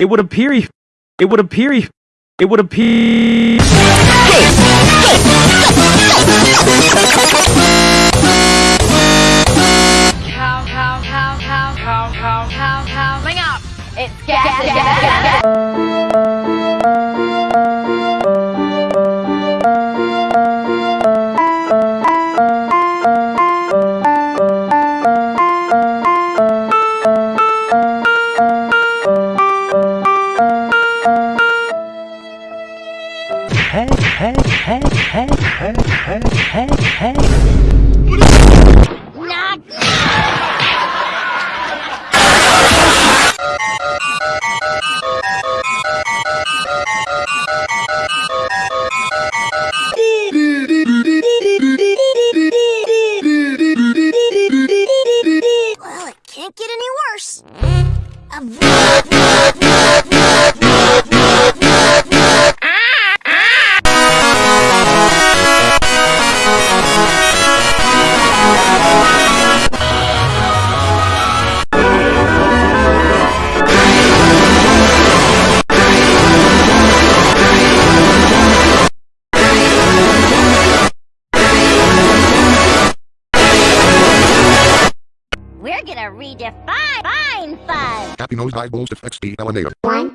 It would appear. It would appear. It would appear. Hey, hey, hey, hey, hey, hey, hey, hey. Well, it can't get any worse. We're gonna redefine fine fun. Happy Nose Nosedive Balls XP Elenator. One,